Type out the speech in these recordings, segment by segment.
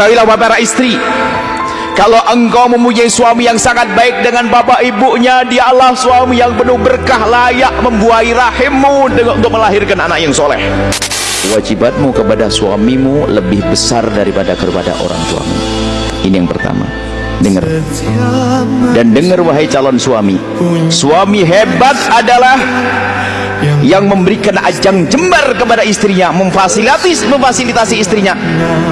Ketahuilah wahai para istri Kalau engkau mempunyai suami yang sangat baik dengan bapak ibunya Dialah suami yang penuh berkah layak membuahi rahimmu Untuk melahirkan anak yang soleh. Wajibatmu kepada suamimu lebih besar daripada kepada orang tuamu. Ini yang pertama Dengar. Dan dengar wahai calon suami. Suami hebat adalah yang memberikan ajang jembar kepada istrinya memfasilitasi memfasilitasi istrinya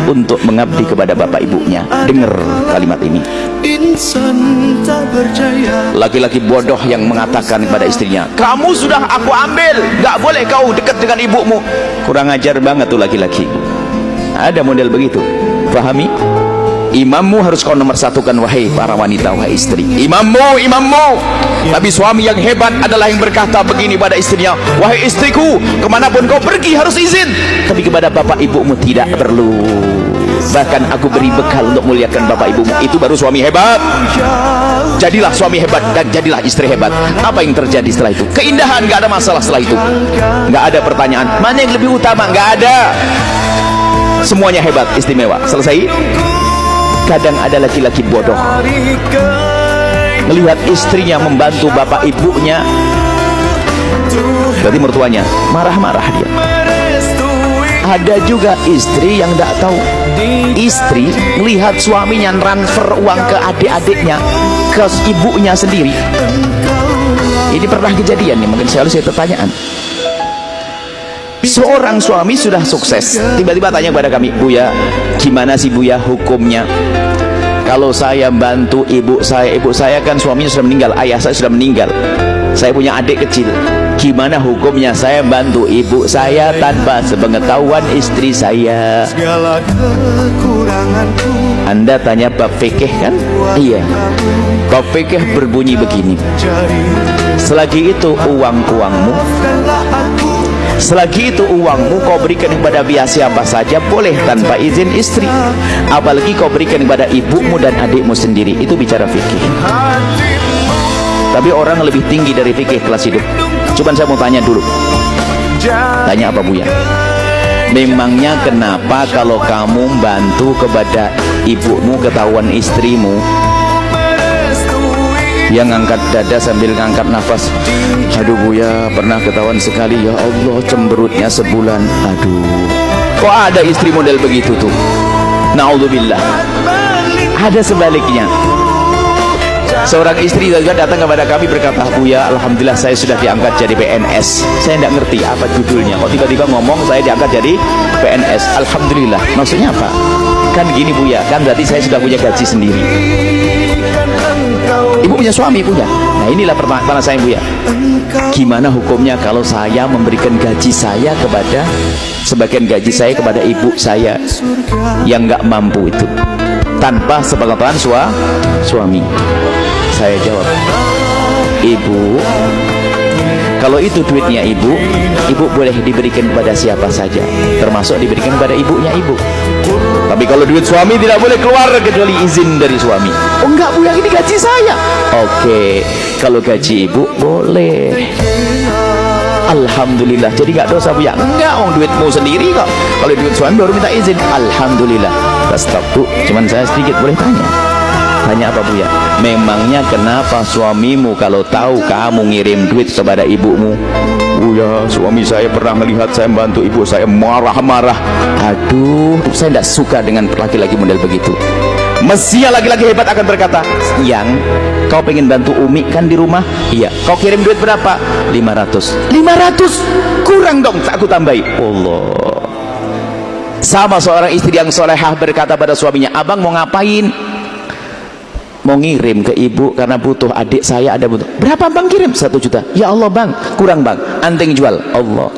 untuk mengabdi kepada bapak ibunya. Dengar kalimat ini. Laki-laki bodoh yang mengatakan kepada istrinya kamu sudah aku ambil gak boleh kau dekat dengan ibumu. Kurang ajar banget tuh laki-laki. Ada model begitu. Pahami imammu harus kau nomor satukan wahai para wanita wahai istri. Imammu imammu. Tapi suami yang hebat adalah yang berkata begini pada istrinya wahai istriku ke mana pun kau pergi harus izin. Tapi kepada bapak ibumu tidak perlu. Bahkan aku beri bekal untuk muliakan bapak ibumu. Itu baru suami hebat. Jadilah suami hebat dan jadilah istri hebat. Apa yang terjadi setelah itu? Keindahan gak ada masalah setelah itu. Gak ada pertanyaan. Mana yang lebih utama? Gak ada. Semuanya hebat istimewa. Selesai kadang ada laki-laki bodoh. Melihat istrinya membantu bapak ibunya. Berarti mertuanya marah-marah dia. Ada juga istri yang tidak tahu. Istri melihat suaminya transfer uang ke adik-adiknya ke ibunya sendiri. Ini pernah kejadian nih mungkin saya harus saya pertanyaan seorang suami sudah sukses. Tiba-tiba tanya kepada kami Buya gimana sih Buya hukumnya? Kalau saya bantu ibu saya ibu saya kan suaminya sudah meninggal ayah saya sudah meninggal. Saya punya adik kecil. Gimana hukumnya? Saya bantu ibu saya tanpa sepengetahuan istri saya. Anda tanya bab fikih kan? Iya. Bab fikih berbunyi begini. Selagi itu uang-uangmu selagi itu uangmu kau berikan kepada biasa siapa saja boleh tanpa izin istri. Apalagi kau berikan kepada ibumu dan adikmu sendiri. Itu bicara fikih. Tapi orang lebih tinggi dari fikih kelas hidup. Cuman saya mau tanya dulu. Tanya apa Buya memangnya kenapa kalau kamu bantu kepada ibumu ketahuan istrimu yang angkat dada sambil ngangkat nafas. Aduh Buya pernah ketahuan sekali. Ya Allah cemberutnya sebulan. Aduh kok ada istri model begitu tuh? Na'udzubillah. Ada sebaliknya. Seorang istri juga datang kepada kami berkata Buya Alhamdulillah saya sudah diangkat jadi PNS saya tidak ngerti apa judulnya. Kok tiba-tiba ngomong saya diangkat jadi PNS Alhamdulillah. Maksudnya apa? Kan gini Buya kan berarti saya sudah punya gaji sendiri ibu punya suami punya nah inilah pertanyaan saya ibu ya. Gimana hukumnya kalau saya memberikan gaji saya kepada sebagian gaji saya kepada ibu saya yang nggak mampu itu? Tanpa sepengetahuan sua, suami. Saya jawab ibu kalau itu duitnya ibu ibu boleh diberikan kepada siapa saja termasuk diberikan kepada ibunya ibu tapi kalau duit suami tidak boleh keluar kecuali izin dari suami. Oh enggak bu yang ini gaji saya. Oke kalau gaji ibu boleh. Alhamdulillah. Jadi enggak dosa bu ya? Enggak oh duitmu sendiri kok. Kalau duit suami baru minta izin. Alhamdulillah. Stop bu. Cuman saya sedikit boleh tanya tanya apa bu ya? Memangnya kenapa suamimu kalau tahu kamu ngirim duit kepada ibumu? Oh ya suami saya pernah melihat saya membantu ibu saya marah-marah. Aduh saya tidak suka dengan laki-laki model begitu. Mestinya laki-laki hebat akan berkata yang kau pengen bantu Umi kan di rumah? Iya. Kau kirim duit berapa? 500 500 kurang dong aku tambahi. Allah. Sama seorang istri yang solehah berkata pada suaminya abang mau ngapain mau ngirim ke ibu karena butuh adik saya ada butuh. Berapa bang kirim? Satu juta. Ya Allah bang. Kurang bang. Anting jual. Allah.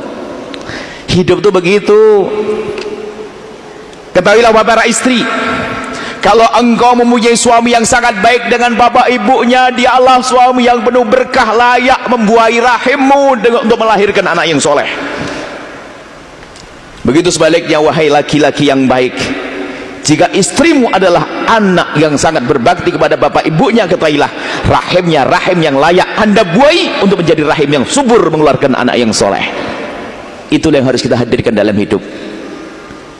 Hidup tuh begitu. Ketahuilah para istri. Kalau engkau mempunyai suami yang sangat baik dengan bapak ibunya dialah suami yang penuh berkah layak membuahi rahimmu untuk melahirkan anak yang soleh. Begitu sebaliknya wahai laki-laki yang baik jika istrimu adalah anak yang sangat berbakti kepada bapak ibunya ketahuilah rahimnya rahim yang layak anda buai untuk menjadi rahim yang subur mengeluarkan anak yang soleh. Itulah yang harus kita hadirkan dalam hidup.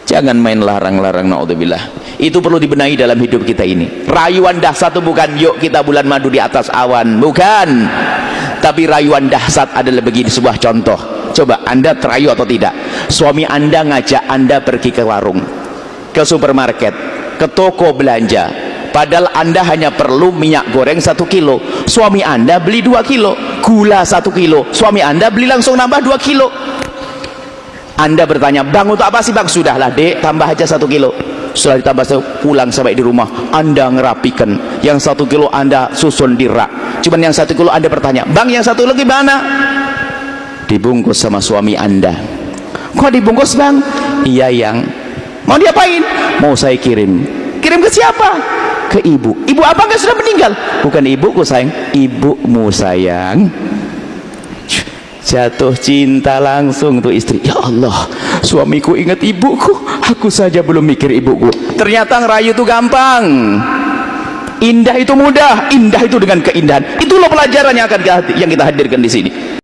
Jangan main larang-larang na'udzubillah. Itu perlu dibenahi dalam hidup kita ini. Rayuan dahsyat itu bukan yuk kita bulan madu di atas awan. Bukan. Tapi rayuan dahsyat adalah begini sebuah contoh. Coba anda terayu atau tidak? Suami anda ngajak anda pergi ke warung ke supermarket ke toko belanja. Padahal anda hanya perlu minyak goreng satu kilo. Suami anda beli dua kilo gula satu kilo. Suami anda beli langsung nambah dua kilo. Anda bertanya bang untuk apa sih bang? Sudahlah dek tambah aja satu kilo. Setelah ditambah satu pulang sampai di rumah. Anda ngerapikan. Yang satu kilo anda susun di rak. Cuman yang satu kilo anda bertanya bang yang satu lagi mana? Dibungkus sama suami anda. Kok dibungkus bang? Iya yang mau diapain? Mau saya kirim. Kirim ke siapa? Ke ibu. Ibu apa enggak sudah meninggal. Bukan ibuku sayang. Ibumu sayang. Jatuh cinta langsung tuh istri. Ya Allah suamiku ingat ibuku. Aku saja belum mikir ibuku. Ternyata ngerayu itu gampang. Indah itu mudah indah itu dengan keindahan. Itulah pelajaran yang akan yang kita hadirkan di sini